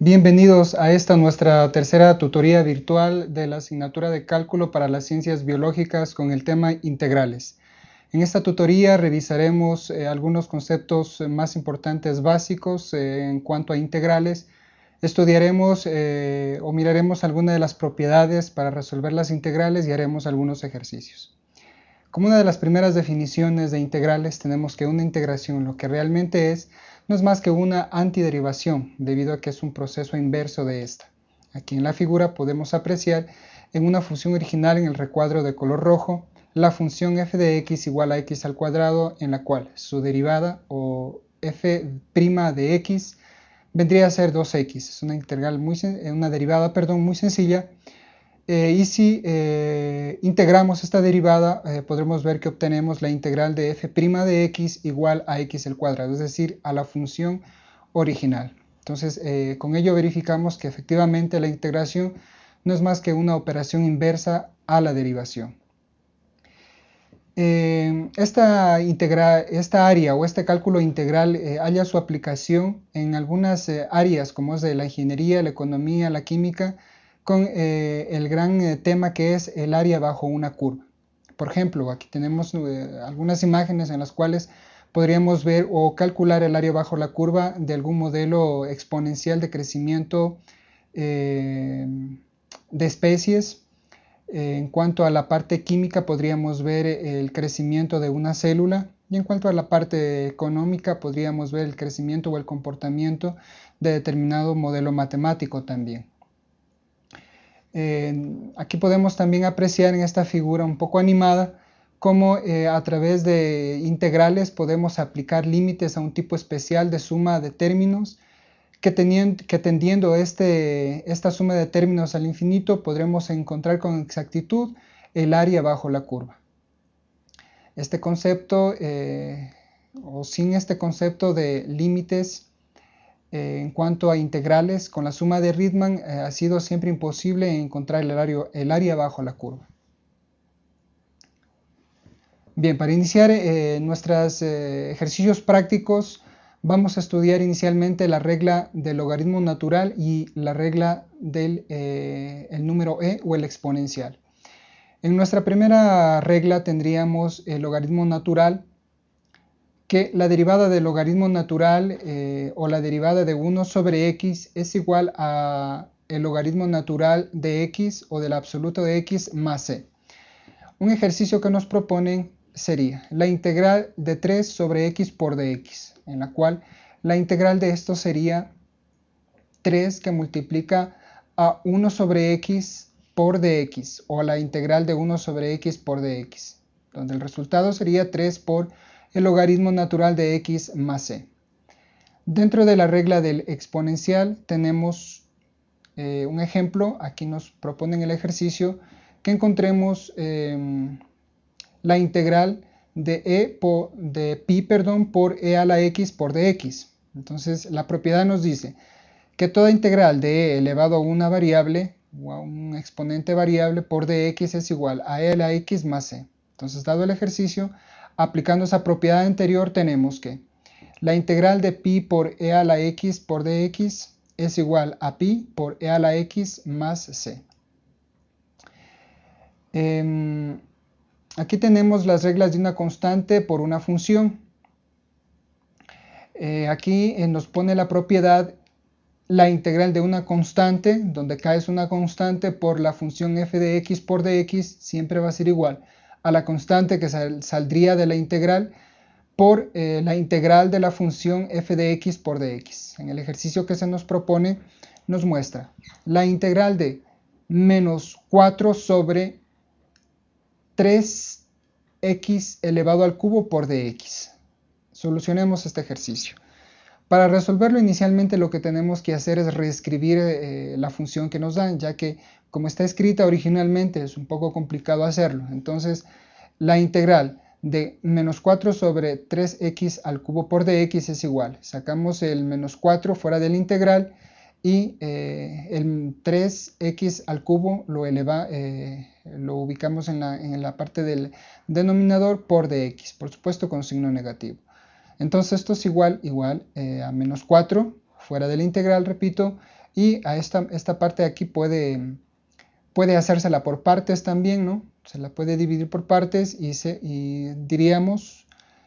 Bienvenidos a esta nuestra tercera tutoría virtual de la asignatura de cálculo para las ciencias biológicas con el tema integrales. En esta tutoría revisaremos eh, algunos conceptos más importantes básicos eh, en cuanto a integrales. Estudiaremos eh, o miraremos algunas de las propiedades para resolver las integrales y haremos algunos ejercicios. Como una de las primeras definiciones de integrales tenemos que una integración lo que realmente es no es más que una antiderivación, debido a que es un proceso inverso de esta. Aquí en la figura podemos apreciar en una función original en el recuadro de color rojo la función f de x igual a x al cuadrado en la cual su derivada o f' de x vendría a ser 2x. Es una, integral muy, una derivada perdón, muy sencilla eh, y si eh, integramos esta derivada, eh, podremos ver que obtenemos la integral de f' de x igual a x al cuadrado, es decir, a la función original. Entonces, con ello verificamos que efectivamente la integración no es más que una operación inversa a la derivación. Esta, esta, área o este cálculo integral halla su aplicación en algunas áreas como es de la ingeniería, la economía, la química, con eh, el gran eh, tema que es el área bajo una curva. Por ejemplo, aquí tenemos eh, algunas imágenes en las cuales podríamos ver o calcular el área bajo la curva de algún modelo exponencial de crecimiento de especies. en cuanto a la parte química podríamos ver el crecimiento de una célula y en cuanto a la parte económica podríamos ver el crecimiento o el comportamiento de determinado modelo matemático también aquí podemos también apreciar en esta figura un poco animada cómo eh, a través de integrales podemos aplicar límites a un tipo especial de suma de términos que, que tendiendo este, esta suma de términos al infinito podremos encontrar con exactitud el área bajo la curva. Este concepto, eh, o sin este concepto de límites eh, en cuanto a integrales, con la suma de Riemann eh, ha sido siempre imposible encontrar el, área bajo la curva. Bien, para iniciar eh, nuestros ejercicios prácticos vamos a estudiar inicialmente la regla del logaritmo natural y la regla del el número e o el exponencial. En nuestra primera regla tendríamos el logaritmo natural que la derivada del logaritmo natural eh, o la derivada de 1 sobre x es igual a el logaritmo natural de x o del absoluto de x más c. Un ejercicio que nos proponen sería la integral de 3 sobre x por dx, en la cual la integral de esto sería 3 que multiplica a 1 sobre x por dx o la integral de 1 sobre x por dx, donde el resultado sería 3 por el logaritmo natural de x más c. Dentro de la regla del exponencial tenemos eh, un ejemplo, aquí nos proponen el ejercicio, que encontremos em, la integral de, e por, de pi perdón, por e a la x por dx. Entonces la propiedad nos dice que toda integral de e elevado a una variable o a un exponente variable por dx es igual a e a la x más c. Entonces dado el ejercicio Aplicando esa propiedad anterior tenemos que la integral de pi por e a la x por dx es igual a pi por e a la x más c. Em, aquí tenemos las reglas de una constante por una función. Eh, aquí eh, nos pone la propiedad la integral de una constante, donde k es una constante por la función f de x por dx, siempre va a ser igual a la constante que saldría de la integral por eh, la integral de la función f de x por dx. En el ejercicio que se nos propone nos muestra la integral de menos 4 sobre 3x elevado al cubo por dx. Solucionemos este ejercicio. Para resolverlo inicialmente lo que tenemos que hacer es reescribir eh, la función que nos dan, ya que como está escrita originalmente es un poco complicado hacerlo. Entonces la integral de menos 4 sobre 3x al cubo por dx es igual. Sacamos el menos 4 fuera de la integral y eh, el 3x al cubo eh, lo ubicamos en la, en la parte del denominador por dx, por supuesto con signo negativo. Entonces esto es igual, igual eh, a menos 4, fuera de la integral, repito, Y a esta, esta parte de aquí puede, puede hacérsela por partes también, ¿no? Se la puede dividir por partes y, y diríamos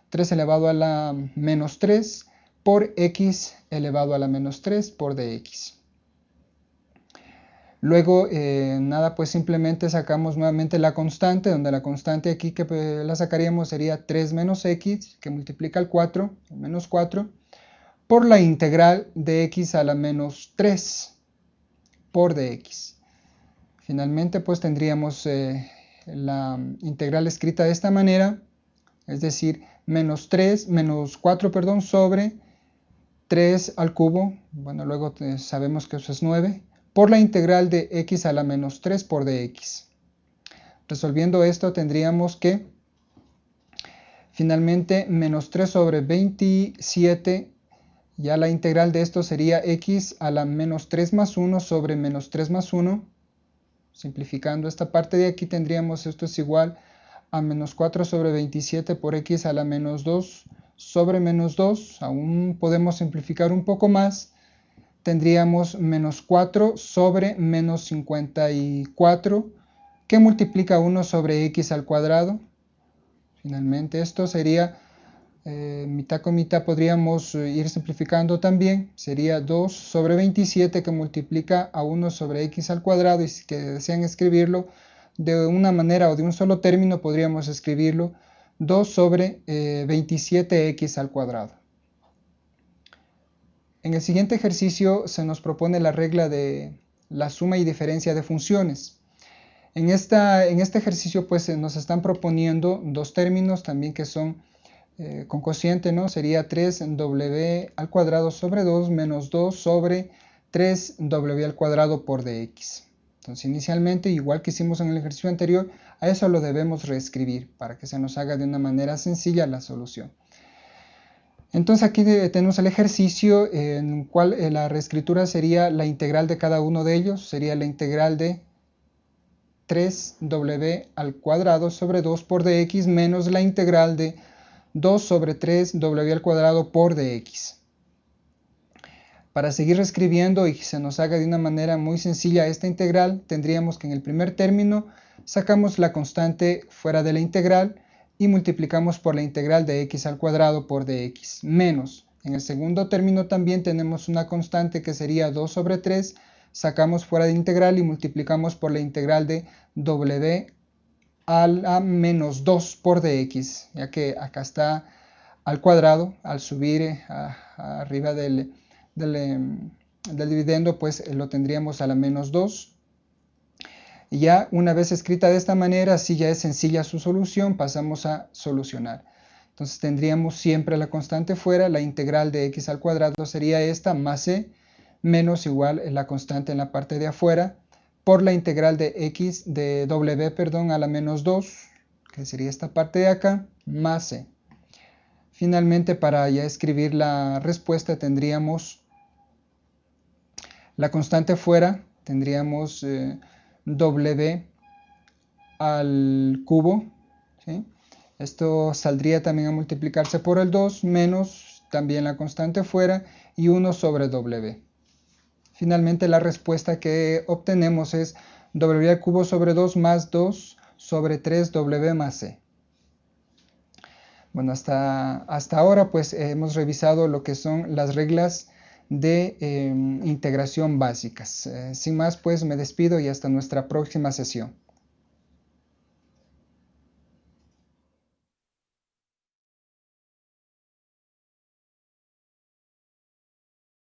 3 elevado a la menos 3 por x elevado a la menos 3 por dx. Luego, eh, nada, pues simplemente sacamos nuevamente la constante, donde la constante aquí que pues, la sacaríamos sería 3 menos x, que multiplica el 4, el menos 4, por la integral de x a la menos 3 por dx. Finalmente, pues tendríamos eh, la integral escrita de esta manera, es decir, menos 3, menos 4, perdón, sobre 3 al cubo, bueno, luego eh, sabemos que eso es 9, por la integral de x a la menos 3 por dx. Resolviendo esto tendríamos que finalmente menos 3 sobre 27, ya la integral de esto sería x a la menos 3 más 1 sobre menos 3 más 1. Simplificando esta parte de aquí tendríamos esto es igual a menos 4 sobre 27 por x a la menos 2 sobre menos 2. Aún podemos simplificar un poco más tendríamos menos 4 sobre menos 54 que multiplica 1 sobre x al cuadrado. Finalmente esto sería eh, mitad con mitad podríamos eh, ir simplificando también. Sería 2 sobre 27 que multiplica a 1 sobre x al cuadrado y si desean escribirlo de una manera o de un solo término podríamos escribirlo 2 sobre 27x eh, al cuadrado. En el siguiente ejercicio se nos propone la regla de la suma y diferencia de funciones. En, esta, en este ejercicio pues nos están proponiendo dos términos también que son eh, con cociente, ¿no? Sería 3w al cuadrado sobre 2 menos 2 sobre 3w al cuadrado por dx. Entonces inicialmente, igual que hicimos en el ejercicio anterior, a eso lo debemos reescribir para que se nos haga de una manera sencilla la solución. Entonces aquí tenemos el ejercicio en el cual eh, la reescritura sería la integral de cada uno de ellos, sería la integral de 3w al cuadrado sobre 2 por dx menos la integral de 2 sobre 3w al cuadrado por dx. Para seguir reescribiendo y se nos haga de una manera muy sencilla esta integral, tendríamos que en el primer término sacamos la constante fuera de la integral y multiplicamos por la integral de x al cuadrado por dx, menos. En el segundo término también tenemos una constante que sería 2 sobre 3, sacamos fuera de integral y multiplicamos por la integral de w a la menos 2 por dx, ya que acá está al cuadrado, al subir eh, arriba del, em, del dividendo, pues lo tendríamos a la menos 2 ya una vez escrita de esta manera, si ya es sencilla su solución, pasamos a solucionar. Entonces tendríamos siempre la constante fuera, la integral de x al cuadrado sería esta, más c, menos igual la constante en la parte de afuera, por la integral de x de w, perdón, a la menos 2, que sería esta parte de acá, más c. Finalmente, para ya escribir la respuesta, tendríamos la constante fuera, tendríamos... Eh, w al cubo. Esto saldría también a multiplicarse por el 2 menos también la constante fuera y 1 sobre w. Finalmente la respuesta que obtenemos es w al cubo sobre 2 más 2 sobre 3w más c. Bueno, hasta, hasta ahora pues hemos revisado lo que son las reglas de em, integración básicas. Eh, sin más, pues me despido y hasta nuestra próxima sesión.